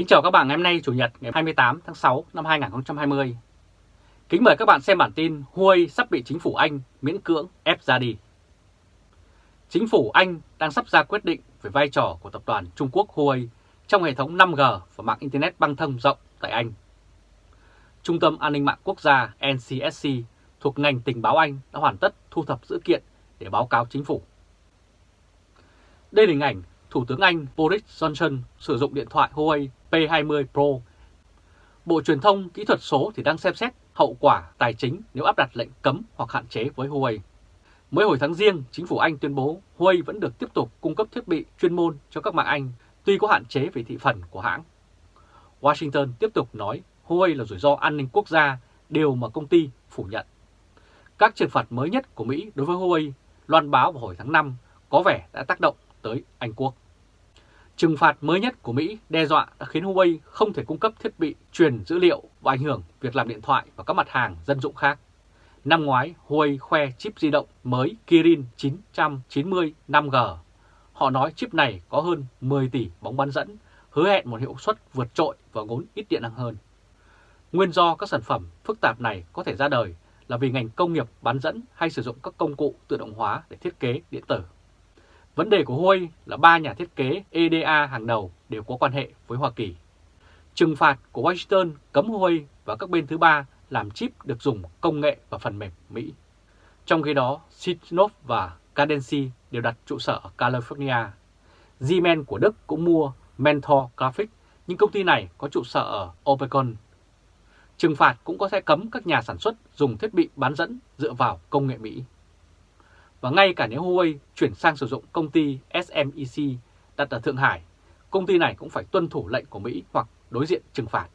Kính chào các bạn ngày hôm nay, Chủ nhật, ngày 28 tháng 6 năm 2020. Kính mời các bạn xem bản tin Huawei sắp bị chính phủ Anh miễn cưỡng ép ra đi. Chính phủ Anh đang sắp ra quyết định về vai trò của tập đoàn Trung Quốc Huawei trong hệ thống 5G và mạng Internet băng thông rộng tại Anh. Trung tâm An ninh mạng quốc gia NCSC thuộc ngành tình báo Anh đã hoàn tất thu thập dữ kiện để báo cáo chính phủ. Đây là hình ảnh Thủ tướng Anh Boris Johnson sử dụng điện thoại Huawei P20 Pro. Bộ Truyền thông Kỹ thuật số thì đang xem xét hậu quả tài chính nếu áp đặt lệnh cấm hoặc hạn chế với Huawei. Mới hồi tháng riêng, chính phủ Anh tuyên bố Huawei vẫn được tiếp tục cung cấp thiết bị chuyên môn cho các mạng Anh, tuy có hạn chế về thị phần của hãng. Washington tiếp tục nói Huawei là rủi ro an ninh quốc gia, điều mà công ty phủ nhận. Các trừng phạt mới nhất của Mỹ đối với Huawei loan báo vào hồi tháng 5 có vẻ đã tác động tới Anh Quốc. Trừng phạt mới nhất của Mỹ đe dọa đã khiến Huawei không thể cung cấp thiết bị truyền dữ liệu và ảnh hưởng việc làm điện thoại và các mặt hàng dân dụng khác. Năm ngoái, Huawei khoe chip di động mới Kirin 990 5G. Họ nói chip này có hơn 10 tỷ bóng bán dẫn, hứa hẹn một hiệu suất vượt trội và ngốn ít điện năng hơn. Nguyên do các sản phẩm phức tạp này có thể ra đời là vì ngành công nghiệp bán dẫn hay sử dụng các công cụ tự động hóa để thiết kế điện tử. Vấn đề của Huawei là ba nhà thiết kế EDA hàng đầu đều có quan hệ với Hoa Kỳ. Trừng phạt của Washington cấm Huawei và các bên thứ ba làm chip được dùng công nghệ và phần mềm Mỹ. Trong khi đó, Sitnov và Cadency đều đặt trụ sở ở California. Siemens của Đức cũng mua Mentor Graphics, nhưng công ty này có trụ sở ở Oregon. Trừng phạt cũng có thể cấm các nhà sản xuất dùng thiết bị bán dẫn dựa vào công nghệ Mỹ. Và ngay cả nếu Huawei chuyển sang sử dụng công ty SMEC đặt ở Thượng Hải, công ty này cũng phải tuân thủ lệnh của Mỹ hoặc đối diện trừng phạt.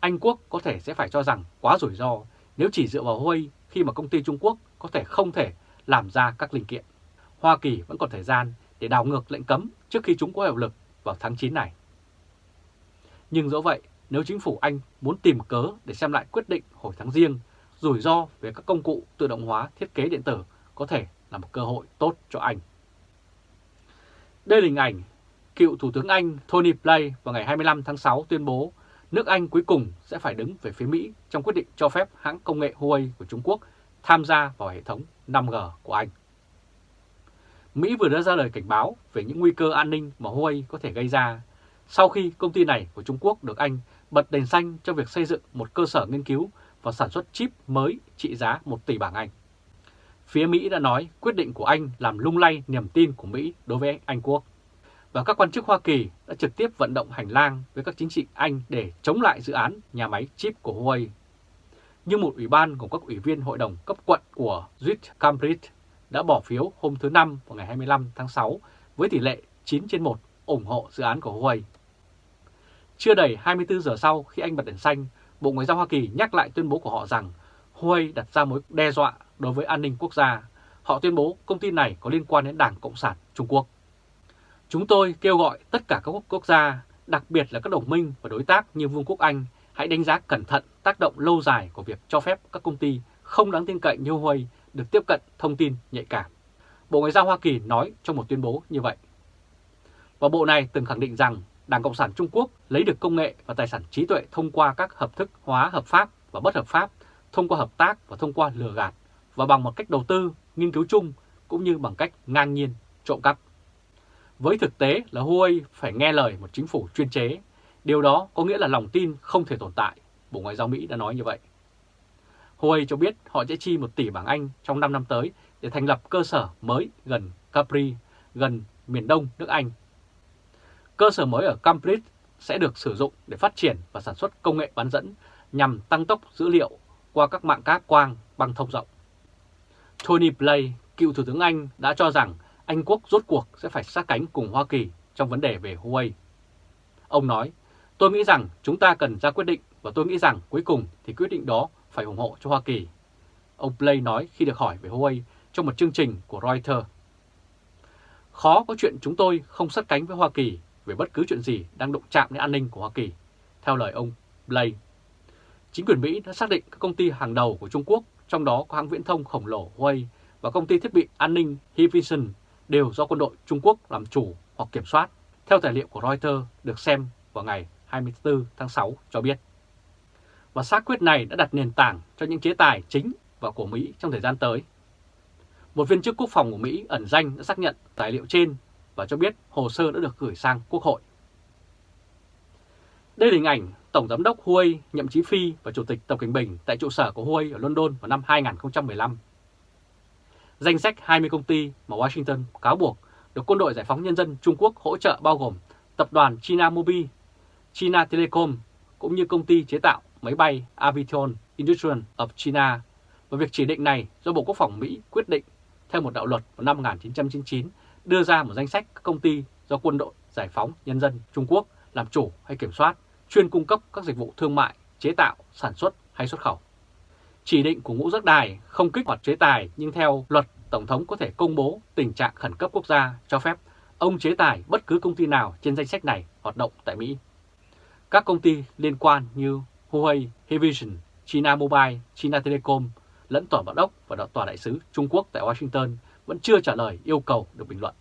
Anh Quốc có thể sẽ phải cho rằng quá rủi ro nếu chỉ dựa vào Huawei khi mà công ty Trung Quốc có thể không thể làm ra các linh kiện. Hoa Kỳ vẫn còn thời gian để đảo ngược lệnh cấm trước khi chúng có hiệu lực vào tháng 9 này. Nhưng dẫu vậy, nếu chính phủ Anh muốn tìm cớ để xem lại quyết định hồi tháng riêng, rủi ro về các công cụ tự động hóa thiết kế điện tử có thể là một cơ hội tốt cho Anh. Đây là hình ảnh cựu Thủ tướng Anh Tony Blair vào ngày 25 tháng 6 tuyên bố nước Anh cuối cùng sẽ phải đứng về phía Mỹ trong quyết định cho phép hãng công nghệ Huawei của Trung Quốc tham gia vào hệ thống 5G của Anh. Mỹ vừa đưa ra lời cảnh báo về những nguy cơ an ninh mà Huawei có thể gây ra sau khi công ty này của Trung Quốc được Anh bật đèn xanh cho việc xây dựng một cơ sở nghiên cứu và sản xuất chip mới trị giá 1 tỷ bảng Anh. Phía Mỹ đã nói quyết định của Anh làm lung lay niềm tin của Mỹ đối với Anh Quốc. Và các quan chức Hoa Kỳ đã trực tiếp vận động hành lang với các chính trị Anh để chống lại dự án nhà máy chip của Huawei. Nhưng một ủy ban gồm các ủy viên hội đồng cấp quận của Swiss Cambridge đã bỏ phiếu hôm thứ Năm vào ngày 25 tháng 6 với tỷ lệ 9 trên 1 ủng hộ dự án của Huawei. Chưa đầy 24 giờ sau khi Anh bật đèn xanh, Bộ Ngoại giao Hoa Kỳ nhắc lại tuyên bố của họ rằng Huawei đặt ra mối đe dọa đối với an ninh quốc gia. Họ tuyên bố công ty này có liên quan đến Đảng Cộng sản Trung Quốc. Chúng tôi kêu gọi tất cả các quốc gia, đặc biệt là các đồng minh và đối tác như Vương quốc Anh, hãy đánh giá cẩn thận tác động lâu dài của việc cho phép các công ty không đáng tin cậy như Huawei được tiếp cận thông tin nhạy cảm. Bộ Ngoại giao Hoa Kỳ nói trong một tuyên bố như vậy. Và bộ này từng khẳng định rằng Đảng Cộng sản Trung Quốc lấy được công nghệ và tài sản trí tuệ thông qua các hợp thức hóa hợp pháp và bất hợp pháp, thông qua hợp tác và thông qua lừa gạt và bằng một cách đầu tư, nghiên cứu chung cũng như bằng cách ngang nhiên trộm cắp. Với thực tế là Huawei phải nghe lời một chính phủ chuyên chế, điều đó có nghĩa là lòng tin không thể tồn tại, Bộ Ngoại giao Mỹ đã nói như vậy. Huawei cho biết họ sẽ chi 1 tỷ bảng Anh trong 5 năm tới để thành lập cơ sở mới gần Capri, gần miền đông nước Anh. Cơ sở mới ở Cambridge sẽ được sử dụng để phát triển và sản xuất công nghệ bán dẫn nhằm tăng tốc dữ liệu qua các mạng cáp quang băng thông rộng. Tony Blair, cựu Thủ tướng Anh đã cho rằng Anh Quốc rốt cuộc sẽ phải sát cánh cùng Hoa Kỳ trong vấn đề về Huawei. Ông nói, tôi nghĩ rằng chúng ta cần ra quyết định và tôi nghĩ rằng cuối cùng thì quyết định đó phải ủng hộ cho Hoa Kỳ. Ông Blair nói khi được hỏi về Huawei trong một chương trình của Reuters. Khó có chuyện chúng tôi không sát cánh với Hoa Kỳ về bất cứ chuyện gì đang động chạm đến an ninh của Hoa Kỳ, theo lời ông Blair. Chính quyền Mỹ đã xác định các công ty hàng đầu của Trung Quốc trong đó có hãng viễn thông khổng lồ Huawei và công ty thiết bị an ninh Hikvision đều do quân đội Trung Quốc làm chủ hoặc kiểm soát, theo tài liệu của Reuters được xem vào ngày 24 tháng 6 cho biết. Và xác quyết này đã đặt nền tảng cho những chế tài chính và của Mỹ trong thời gian tới. Một viên chức quốc phòng của Mỹ ẩn danh đã xác nhận tài liệu trên và cho biết hồ sơ đã được gửi sang Quốc hội. Đây là hình ảnh Tổng Giám đốc Huawei Nhậm Chí Phi và Chủ tịch Tập Cảnh Bình tại trụ sở của Huawei ở London vào năm 2015. Danh sách 20 công ty mà Washington cáo buộc được Quân đội Giải phóng Nhân dân Trung Quốc hỗ trợ bao gồm Tập đoàn China Mobile, China Telecom cũng như công ty chế tạo máy bay Aviation Industrial of China và việc chỉ định này do Bộ Quốc phòng Mỹ quyết định theo một đạo luật vào năm 1999 đưa ra một danh sách các công ty do Quân đội Giải phóng Nhân dân Trung Quốc làm chủ hay kiểm soát, chuyên cung cấp các dịch vụ thương mại, chế tạo, sản xuất hay xuất khẩu. Chỉ định của ngũ giác đài không kích hoạt chế tài nhưng theo luật Tổng thống có thể công bố tình trạng khẩn cấp quốc gia cho phép ông chế tài bất cứ công ty nào trên danh sách này hoạt động tại Mỹ. Các công ty liên quan như Huawei, Hikvision, China Mobile, China Telecom lẫn tòa bản đốc và tòa đại sứ Trung Quốc tại Washington vẫn chưa trả lời yêu cầu được bình luận.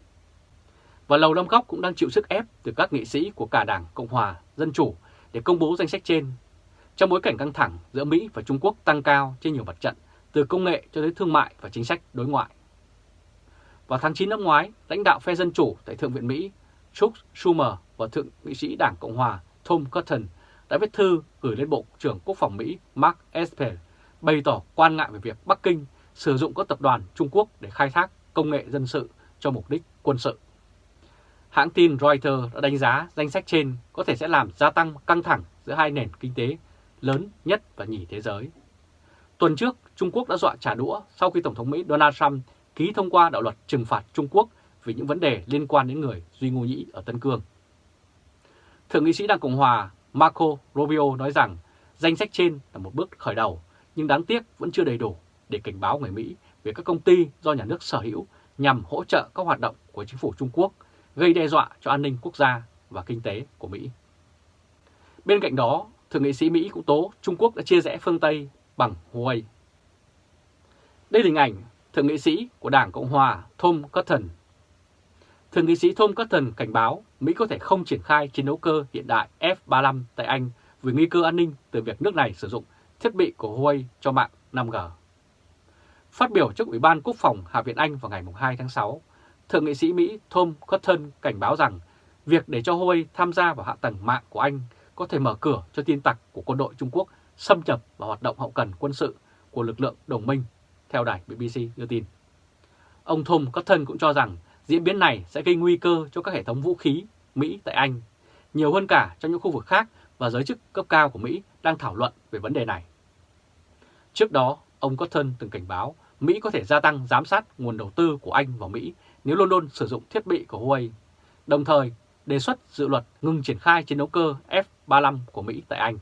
Và Lầu Năm Góc cũng đang chịu sức ép từ các nghị sĩ của cả Đảng Cộng Hòa, Dân Chủ để công bố danh sách trên. Trong bối cảnh căng thẳng giữa Mỹ và Trung Quốc tăng cao trên nhiều mặt trận, từ công nghệ cho tới thương mại và chính sách đối ngoại. Vào tháng 9 năm ngoái, lãnh đạo phe Dân Chủ tại Thượng viện Mỹ Chuck Schumer và Thượng nghị sĩ Đảng Cộng Hòa Tom Cotton đã viết thư gửi lên Bộ trưởng Quốc phòng Mỹ Mark Esper bày tỏ quan ngại về việc Bắc Kinh sử dụng các tập đoàn Trung Quốc để khai thác công nghệ dân sự cho mục đích quân sự. Hãng tin Reuters đã đánh giá danh sách trên có thể sẽ làm gia tăng căng thẳng giữa hai nền kinh tế lớn nhất và nhì thế giới. Tuần trước, Trung Quốc đã dọa trả đũa sau khi Tổng thống Mỹ Donald Trump ký thông qua đạo luật trừng phạt Trung Quốc vì những vấn đề liên quan đến người Duy Ngô Nhĩ ở Tân Cương. Thượng nghị sĩ Đảng Cộng Hòa Marco Rubio nói rằng danh sách trên là một bước khởi đầu, nhưng đáng tiếc vẫn chưa đầy đủ để cảnh báo người Mỹ về các công ty do nhà nước sở hữu nhằm hỗ trợ các hoạt động của chính phủ Trung Quốc, gây đe dọa cho an ninh quốc gia và kinh tế của Mỹ. Bên cạnh đó, Thượng nghị sĩ Mỹ cũng tố Trung Quốc đã chia rẽ phương Tây bằng Huawei. Đây là hình ảnh Thượng nghị sĩ của Đảng Cộng Hòa Tom Cotton. Thượng nghị sĩ Tom Cotton cảnh báo Mỹ có thể không triển khai chiến đấu cơ hiện đại F-35 tại Anh vì nguy cơ an ninh từ việc nước này sử dụng thiết bị của Huawei cho mạng 5G. Phát biểu trước Ủy ban Quốc phòng Hạ viện Anh vào ngày 2 tháng 6, Thượng nghị sĩ Mỹ Tom Cotton cảnh báo rằng việc để cho Huawei tham gia vào hạ tầng mạng của Anh có thể mở cửa cho tin tặc của quân đội Trung Quốc xâm nhập vào hoạt động hậu cần quân sự của lực lượng đồng minh, theo đài BBC đưa tin. Ông Tom Cotton cũng cho rằng diễn biến này sẽ gây nguy cơ cho các hệ thống vũ khí Mỹ tại Anh, nhiều hơn cả trong những khu vực khác và giới chức cấp cao của Mỹ đang thảo luận về vấn đề này. Trước đó, ông Cotton từng cảnh báo Mỹ có thể gia tăng giám sát nguồn đầu tư của Anh vào Mỹ nếu London sử dụng thiết bị của Huawei, đồng thời đề xuất dự luật ngừng triển khai chiến đấu cơ F-35 của Mỹ tại Anh.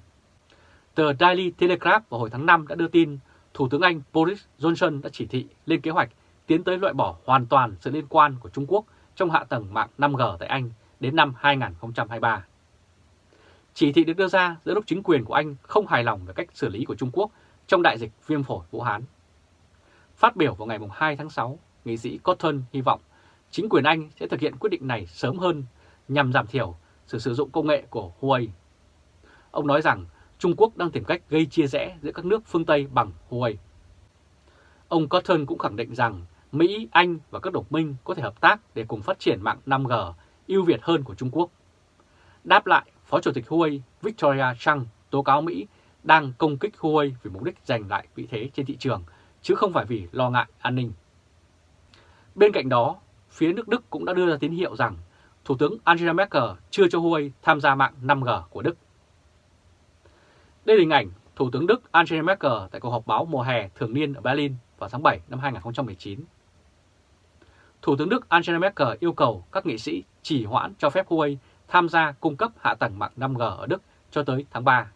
Tờ Daily Telegraph vào hồi tháng 5 đã đưa tin Thủ tướng Anh Boris Johnson đã chỉ thị lên kế hoạch tiến tới loại bỏ hoàn toàn sự liên quan của Trung Quốc trong hạ tầng mạng 5G tại Anh đến năm 2023. Chỉ thị được đưa ra giữa lúc chính quyền của Anh không hài lòng về cách xử lý của Trung Quốc trong đại dịch viêm phổi Vũ Hán. Phát biểu vào ngày 2 tháng 6, nghị sĩ Cotton hy vọng chính quyền Anh sẽ thực hiện quyết định này sớm hơn nhằm giảm thiểu sự sử dụng công nghệ của Huawei. Ông nói rằng Trung Quốc đang tìm cách gây chia rẽ giữa các nước phương Tây bằng Huawei. Ông Cotton cũng khẳng định rằng Mỹ, Anh và các đồng minh có thể hợp tác để cùng phát triển mạng 5G ưu việt hơn của Trung Quốc. Đáp lại, Phó Chủ tịch Huawei Victoria Chang tố cáo Mỹ đang công kích Huawei vì mục đích giành lại vị thế trên thị trường, chứ không phải vì lo ngại an ninh. Bên cạnh đó, phía nước Đức cũng đã đưa ra tín hiệu rằng Thủ tướng Angela Merkel chưa cho Huawei tham gia mạng 5G của Đức. Đây là hình ảnh Thủ tướng Đức Angela Merkel tại cuộc họp báo mùa hè thường niên ở Berlin vào tháng 7 năm 2019. Thủ tướng Đức Angela Merkel yêu cầu các nghị sĩ chỉ hoãn cho phép Huawei tham gia cung cấp hạ tầng mạng 5G ở Đức cho tới tháng 3.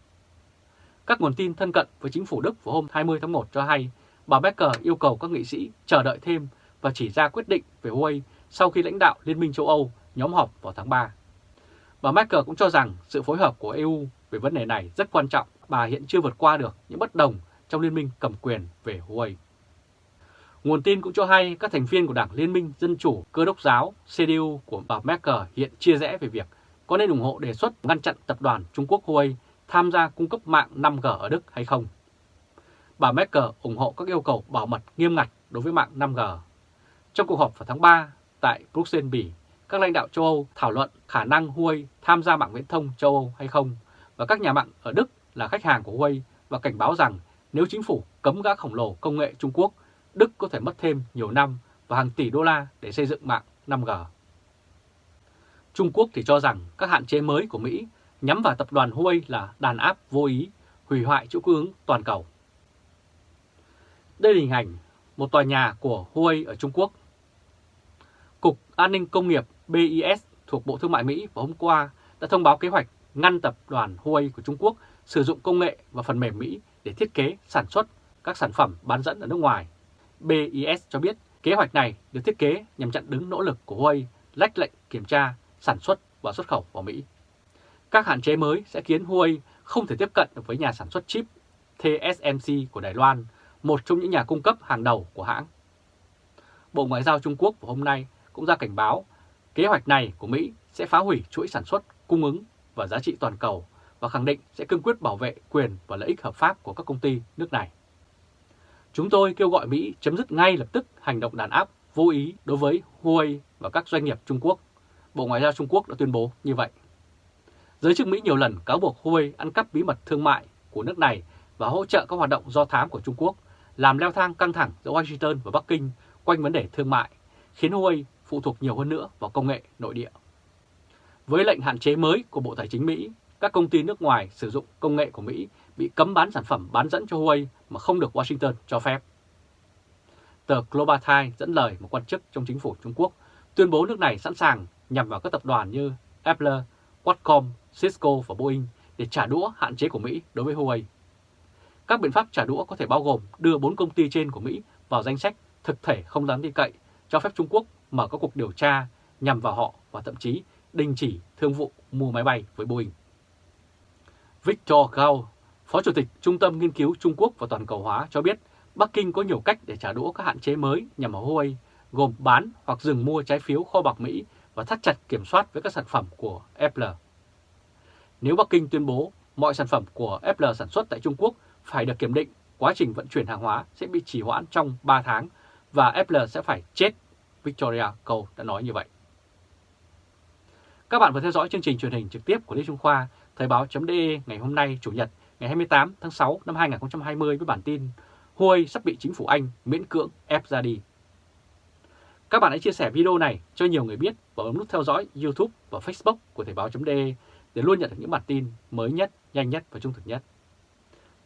Các nguồn tin thân cận với chính phủ Đức vào hôm 20 tháng 1 cho hay, bà Merkel yêu cầu các nghị sĩ chờ đợi thêm và chỉ ra quyết định về Huawei sau khi lãnh đạo Liên minh châu Âu nhóm họp vào tháng 3. Bà Merkel cũng cho rằng sự phối hợp của EU về vấn đề này rất quan trọng, bà hiện chưa vượt qua được những bất đồng trong liên minh cầm quyền về Huawei. Nguồn tin cũng cho hay các thành viên của Đảng Liên minh Dân Chủ Cơ đốc giáo CDU của bà Merkel hiện chia rẽ về việc có nên ủng hộ đề xuất ngăn chặn tập đoàn Trung Quốc Huawei tham gia cung cấp mạng 5G ở Đức hay không? Bà Merkel ủng hộ các yêu cầu bảo mật nghiêm ngặt đối với mạng 5G. Trong cuộc họp vào tháng 3 tại Bruxelles, Bỉ, các lãnh đạo châu Âu thảo luận khả năng Huawei tham gia mạng viễn thông châu Âu hay không và các nhà mạng ở Đức là khách hàng của Huawei và cảnh báo rằng nếu chính phủ cấm gã khổng lồ công nghệ Trung Quốc, Đức có thể mất thêm nhiều năm và hàng tỷ đô la để xây dựng mạng 5G. Trung Quốc thì cho rằng các hạn chế mới của Mỹ nhắm vào tập đoàn Huawei là đàn áp vô ý, hủy hoại chuỗi cung ứng toàn cầu. Đây là hình ảnh một tòa nhà của Huawei ở Trung Quốc. Cục An ninh Công nghiệp BIS thuộc Bộ Thương mại Mỹ vào hôm qua đã thông báo kế hoạch ngăn tập đoàn Huawei của Trung Quốc sử dụng công nghệ và phần mềm Mỹ để thiết kế, sản xuất các sản phẩm bán dẫn ở nước ngoài. BIS cho biết kế hoạch này được thiết kế nhằm chặn đứng nỗ lực của Huawei lách lệnh kiểm tra, sản xuất và xuất khẩu vào Mỹ. Các hạn chế mới sẽ khiến Huawei không thể tiếp cận được với nhà sản xuất chip TSMC của Đài Loan, một trong những nhà cung cấp hàng đầu của hãng. Bộ Ngoại giao Trung Quốc vào hôm nay cũng ra cảnh báo kế hoạch này của Mỹ sẽ phá hủy chuỗi sản xuất, cung ứng và giá trị toàn cầu và khẳng định sẽ cương quyết bảo vệ quyền và lợi ích hợp pháp của các công ty nước này. Chúng tôi kêu gọi Mỹ chấm dứt ngay lập tức hành động đàn áp vô ý đối với Huawei và các doanh nghiệp Trung Quốc. Bộ Ngoại giao Trung Quốc đã tuyên bố như vậy. Giới chức Mỹ nhiều lần cáo buộc Huawei ăn cắp bí mật thương mại của nước này và hỗ trợ các hoạt động do thám của Trung Quốc, làm leo thang căng thẳng giữa Washington và Bắc Kinh quanh vấn đề thương mại, khiến Huawei phụ thuộc nhiều hơn nữa vào công nghệ nội địa. Với lệnh hạn chế mới của Bộ Tài chính Mỹ, các công ty nước ngoài sử dụng công nghệ của Mỹ bị cấm bán sản phẩm bán dẫn cho Huawei mà không được Washington cho phép. Tờ Global Times dẫn lời một quan chức trong chính phủ Trung Quốc tuyên bố nước này sẵn sàng nhằm vào các tập đoàn như Apple, Qualcomm, Cisco và Boeing để trả đũa hạn chế của Mỹ đối với Huawei. Các biện pháp trả đũa có thể bao gồm đưa bốn công ty trên của Mỹ vào danh sách thực thể không đáng tin cậy, cho phép Trung Quốc mở các cuộc điều tra nhằm vào họ và thậm chí đình chỉ thương vụ mua máy bay với Boeing. Victor Gao, Phó Chủ tịch Trung tâm Nghiên cứu Trung Quốc và Toàn cầu hóa cho biết Bắc Kinh có nhiều cách để trả đũa các hạn chế mới nhằm vào Huawei, gồm bán hoặc dừng mua trái phiếu kho bạc Mỹ và thắt chặt kiểm soát với các sản phẩm của Apple. Nếu Bắc Kinh tuyên bố mọi sản phẩm của Apple sản xuất tại Trung Quốc phải được kiểm định, quá trình vận chuyển hàng hóa sẽ bị trì hoãn trong 3 tháng và Apple sẽ phải chết, Victoria Câu đã nói như vậy. Các bạn vừa theo dõi chương trình truyền hình trực tiếp của Lê Trung Khoa, Thời báo.de ngày hôm nay Chủ nhật ngày 28 tháng 6 năm 2020 với bản tin Huawei sắp bị chính phủ Anh miễn cưỡng ép ra đi. Các bạn hãy chia sẻ video này cho nhiều người biết và bấm nút theo dõi YouTube và Facebook của Thời báo.de để luôn nhận được những bản tin mới nhất, nhanh nhất và trung thực nhất.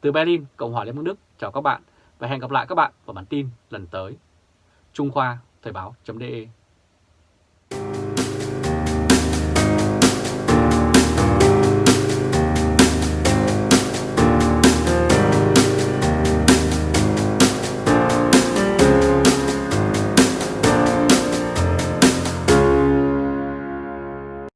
Từ Berlin, Cộng hòa Liên bang Đức, chào các bạn và hẹn gặp lại các bạn vào bản tin lần tới. Trung Khoa, Thời báo.de